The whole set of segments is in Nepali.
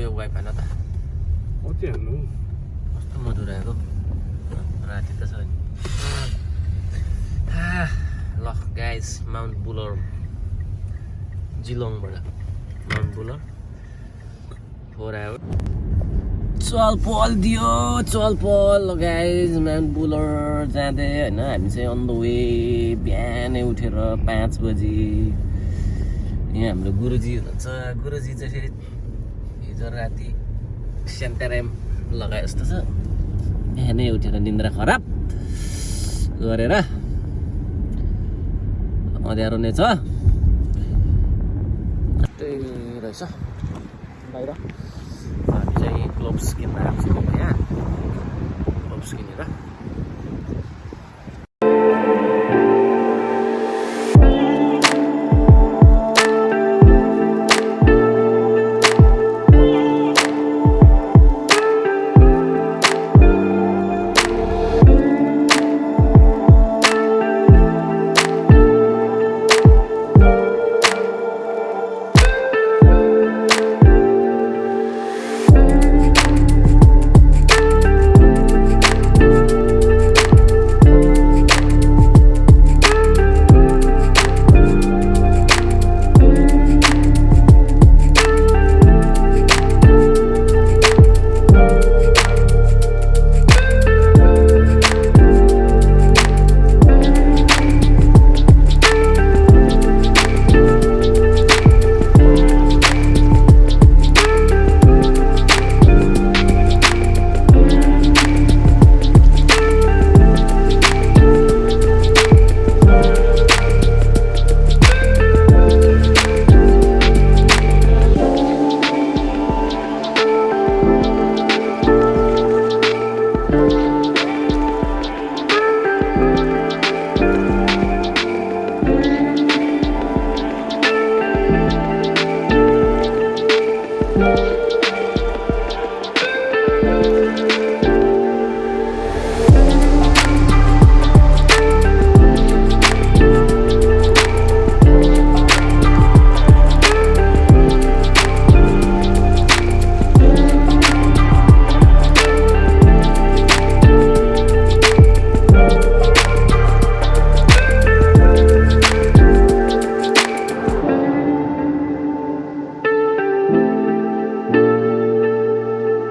यो वाइफाई न त कति हाल्नु कस्तो मधुर आएको। राति त छ नि ल गाइस माउन्ट बुलर जिलोङबाट माउन्ट बुलर फोर आवर चल पल दियो चल पल। गाइज माउन्ट बुलर जाँदै होइन हामी चाहिँ अन द वे बिहानै उठेर पाँच बजी। यहाँ हाम्रो गुरुजी हुनुहुन्छ। गुरुजी चाहिँ फेरि हिजो राति सेन्टाराम लगाए जस्तो छ बिहानै उठेर निन्द्रा खराब गरेर अँध्यारो नै छ रहेछ बाहिर हामी चाहिँ ग्लोभ्स किन्न आएको छौँ यहाँ ग्लोभ्स किनेर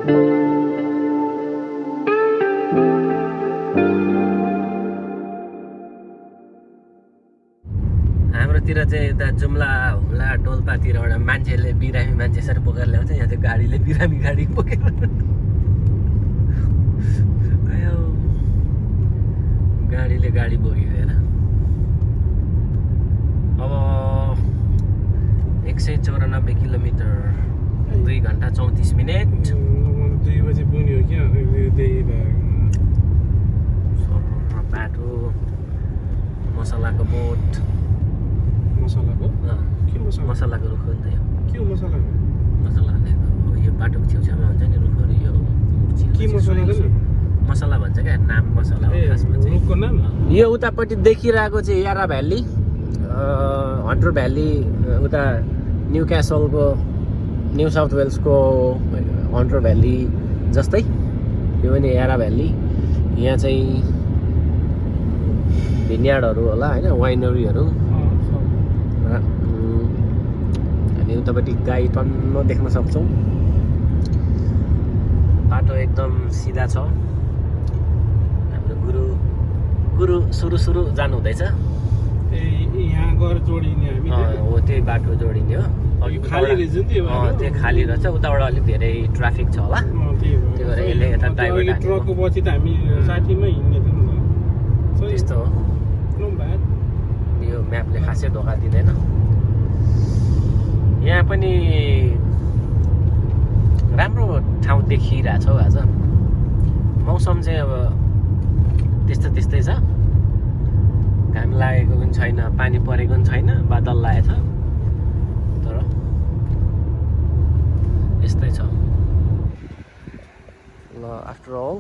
हाम्रोतिर चाहिँ यता जुम्ला हुम्ला डोल्पातिरबाट मान्छेले बिरामी मान्छे यसरी बोकेर ल्याउँछ यहाँ चाहिँ गाडीले बिरामी गाडी बोकेर गाडीले गाडी बोकेर अब एक सय चौरानब्बे किलोमिटर दुई घन्टा चौतिस मिनट दुई बजी पुग्ने हो क्या त्यही सरर बाटो मसलाको बोट मसलाको के मसला मसलाको रुख हो नि त यो के मसला मसला हालेको यो बाटोको छेउछाउमा हुन्छ नि रुखहरू यो के मसला? मसला भन्छ क्या नाम मसला हो खासमा चाहिँ रुखको नाम यो उतापट्टि देखिरहेको चाहिँ यारा भ्याली हन्टर भ्याली उता न्यु क्यासलको न्यु साउथ वेल्सको हन्टर भ्याली जस्तै यो पनि यारा भ्याली यहाँ चाहिँ भिन्यार्डहरू होला होइन वाइनरीहरू हामी उतापट्टि गाई टन्न देख्न सक्छौँ। बाटो एकदम सिधा छ। हाम्रो गुरु गुरु सुरु सुरु जानु हुँदैछ ए यहाँ गएर जोडिने हामी। अँ, हो त्यही बाटो जोडिने हो। त्यो खाली रहेछ। उताबाट अलिक धेरै ट्राफिक छ होला। त्यही भएर। यसले यता ड्राइभर अघि हालेको। म्यापले खासै धोका दिँदैन यहाँ पनि राम्रो ठाउँ देखिरहेछ आज मौसम चाहिँ अब त्यस्तो त्यस्तै छ घाम लागेको पनि छैन पानी परेको पनि छैन बादल लागेको छ तर यस्तै छ ल आफ्टर अल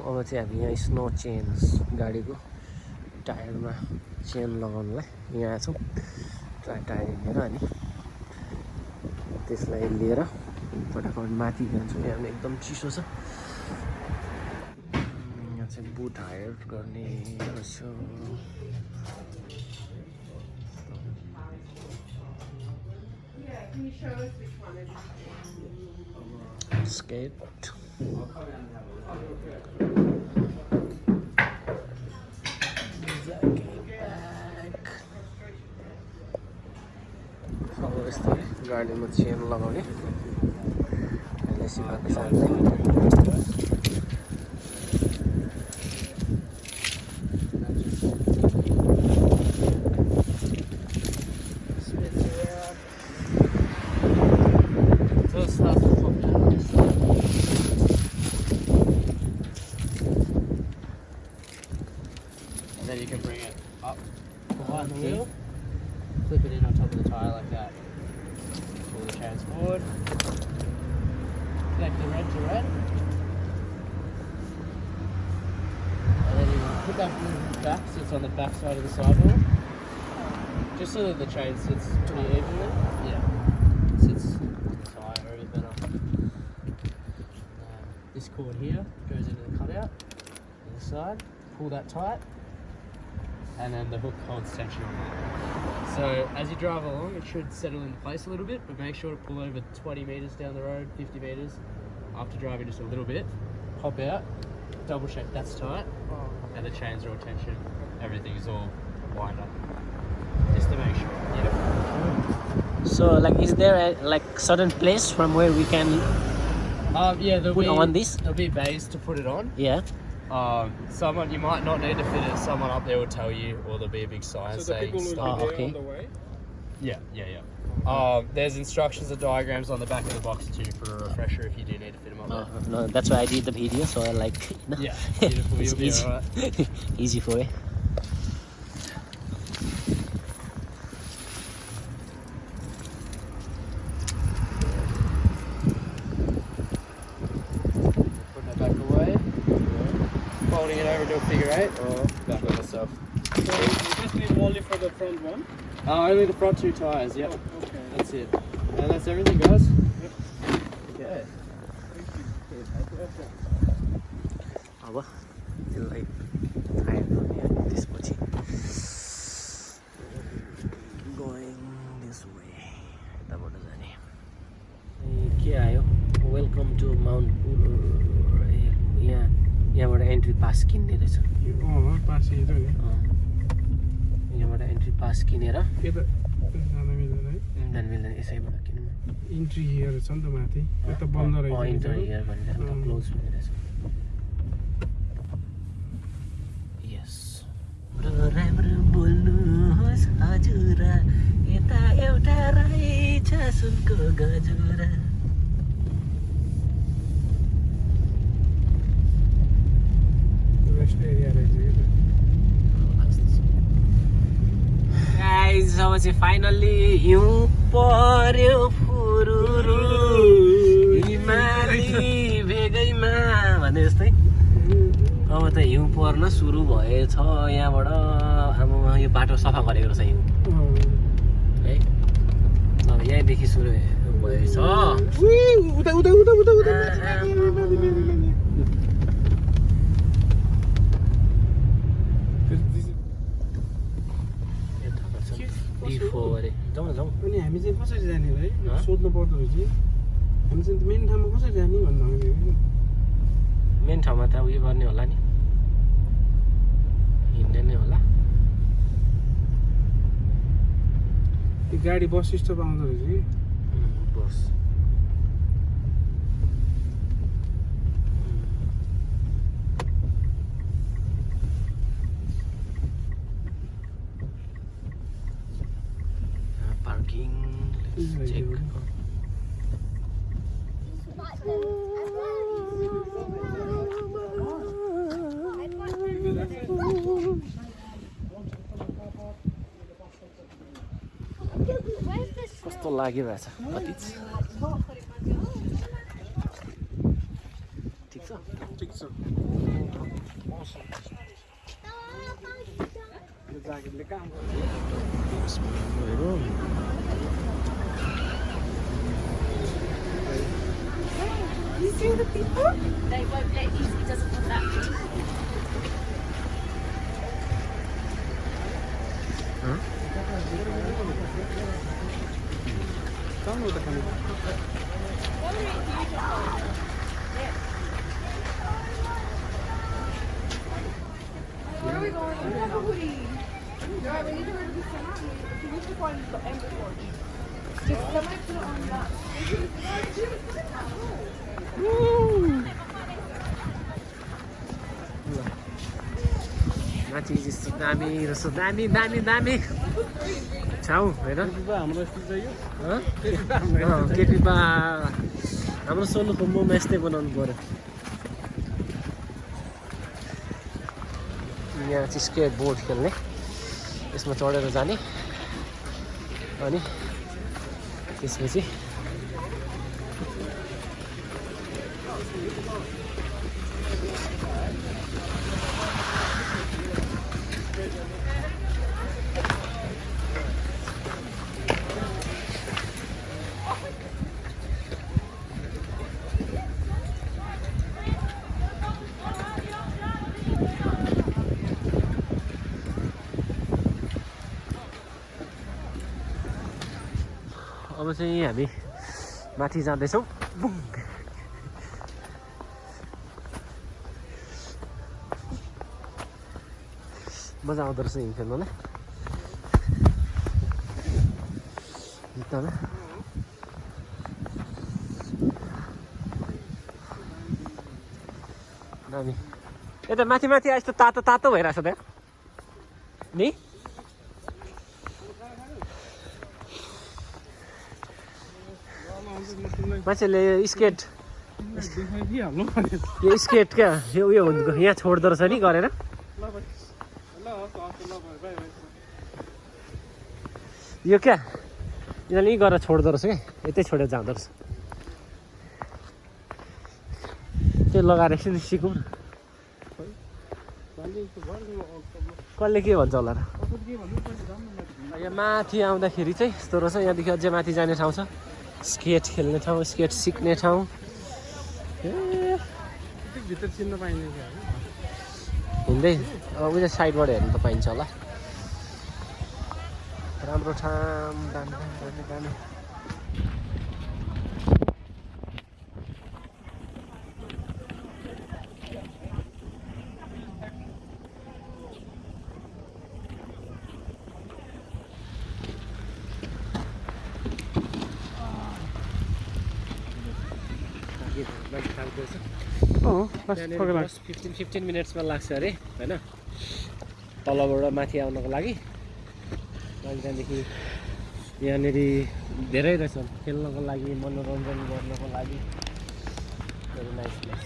अब चाहिँ हामी यहाँ स्नो चेन्ज गाडीको टायरमा चेन लगाउनुलाई यहाँ आएछौँ टायर हिँडेर अनि त्यसलाई लिएर फटाफट माथि जान्छु यहाँ एकदम चिसो छ यहाँ चाहिँ बुट हायर गर्ने रहेछ skate. Back. अब यस्तै गाडीमा चेन लगाउने अहिले सिकाएको साथै And then you put that wheel back so it's on the back side of the sidewall. Just so that the chain sits pretty evenly. Yeah. Sits on the tyre area better. Um, this cord here goes into the cutout on the side. Pull that tight and then the hook holds tension on that. So as you drive along, it should settle into place a little bit, but make sure to pull over 20 meters down the road, 50 meters, after driving just a little bit, pop out, double check that's tight, and the chains are all tension, everything is all lined up, just to make sure. Yeah. So, like, is there a like certain place from where we can? Um, yeah, there'll Put be on this? There'll be bays to put it on. Yeah. Um, someone you might not need to fit it. Someone up there will tell you, or there'll be a big sign So the saying people will stop. be Oh, there okay. On the way. Yeah, yeah, yeah. Um, there's instructions and diagrams on the back of the box too for a refresher if you do need to fit them up Uh, no, that's why I did the video. So I like. there. Yeah, beautiful. it's easy. alright. easy for it. Putting it back away. Folding it over into a figure eight or back on myself. So you just need only for the front one. Uh, only the front two tires. Yep, Oh, okay. that's it. And that's everything, guys. Okay. अब त्यसलाई फायर गर्ने अनि त्यसपछि गोइङ दिस वे यताबाट जाने ए, के आयो वेलकम टु माउन्ट पुलर ए यहाँ यहाँबाट एन्ट्री पास किन्ने रहेछ अँ पास हेऱ्यो नि अँ। यहाँबाट एन्ट्री पास किनेर। जान मिल्दैन है। जान मिल्दैन यसैबाट किनौँ। इन्ट्री हियर छ नि त माथि। यता बन्द रहेछ इन्टर हियर भनेर। क्लोज यस राम्रो बोल्नुहोस् हजुर। यता एउटा रहेछ सुनको गजुरा। रेस्ट एरिया रहेछ। चाहिँ फाइनल्ली हिउँ पर्यो फुरुरु हिमाली भेगैमा भने जस्तै अब त हिउँ पर्न सुरु भएछ यहाँबाट आमामा यो बाटो सफा गरेको रहेछ हिउँ। है अब यहीँदेखि सुरु भएछ उही, उता उता उता उता उता बिफोर अरे जाउँ न जाउँ अनि हामी चाहिँ कसरी जाने हँ? सोध्नु पर्दो रहेछ हामी चाहिँ मेन ठाउँमा कसरी जाने भन्दाखेरि मेन ठाउँमा त उयो गर्ने होला नि। हिँड्ने नै होला। त्यो गाडी बस स्टप आउँदो रहेछ कि? बस। कस्तो लागिरहेछ कति ठिक छ ठिक छ हेरौँ to the people? They won't let you, he doesn't want that. там вот такая. Where are we going? Yeah, we need to go to the salon. We need to find the end porch. Just somebody put it on that. Woo! Нати, иди с нами, с нами, нами, нами. Chhau होइन हाम्रो यस्तो चाहियो अँ, केपी बा हाम्रो सोनुको मोमो यस्तै बनाउनु पऱ्यो यहाँ चाहिँ स्केट बोर्ड खेल्ने यसमा चढेर जाने अनि त्यसपछि अब चाहिँ हामी माथि जाँदैछौँ। बुङ। मजा आउँदो रहेछ हिँड खेल्नुलाई जुत्तामा यता माथि माथि यस्तो तातो तातो भइरहेछ त। नि? मान्छेले स्केट। यो स्केट क्या? यो उयो यहाँ छोड्दो रहेछ नि गरेर यो क्या? यिनीहरूले यहीँ गरेर छोड्दो रहेछ क्या यतै छोडेर जाँदो रहेछ त्यो लगाएर एकछिन सिकौँ न। कसले के भन्छ होला र? यहाँ माथि आउँदाखेरि चाहिँ यस्तो रहेछ। यहाँदेखि अझै माथि जाने ठाउँ छ। स्केट खेल्ने ठाउँ स्केट सिक्ने ठाउँ। भित्र चिन्न क्या? हिँड्दै अब उयो साइडबाट हेर्नु त पाइन्छ होला। राम्रो ठाउँ दामी दामी दामी दामी अँ बस त्यहाँनिर पक्का बस फिफ्टिन फिफ्टिन मिनट्समा लाग्छ। अरे होइन? तलबाट माथि आउनको लागि। अनि त्यहाँदेखि यहाँनिर धेरै रहेछ खेल्नको लागि मनोरञ्जन गर्नको लागि। Very nice nice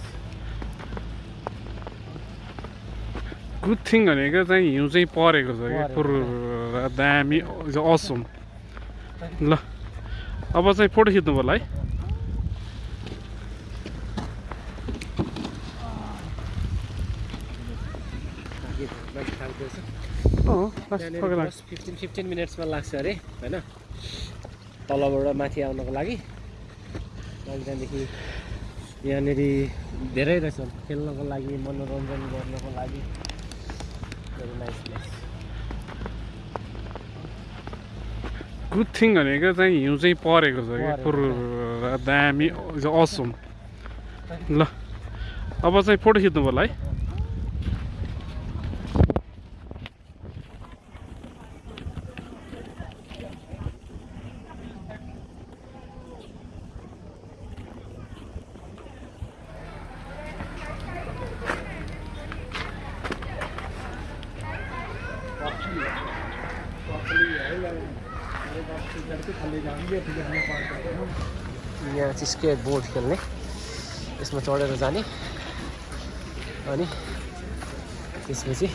good thing भनेको चाहिँ हिउँ चाहिँ परेको छ क्या। दामी असम ल अब चाहिँ फोटो खिच्नु पर्ला है। फिफ्टिन फिफ्टिन मिनट्समा लाग्छ। अरे होइन? तलबाट माथि आउनको लागि। त्यहाँदेखि यहाँनिर धेरै रहेछ खेल्नको लागि मनोरञ्जन गर्नको लागि। गुड थिङ भनेको चाहिँ हिउँ चाहिँ परेको छ क्या। पुरा दामी असम ल अब चाहिँ फोटो खिच्नु पर्ला है। यहाँ चाहिँ स्केट बोर्ड खेल्ने यसमा चढेर जाने अनि त्यसपछि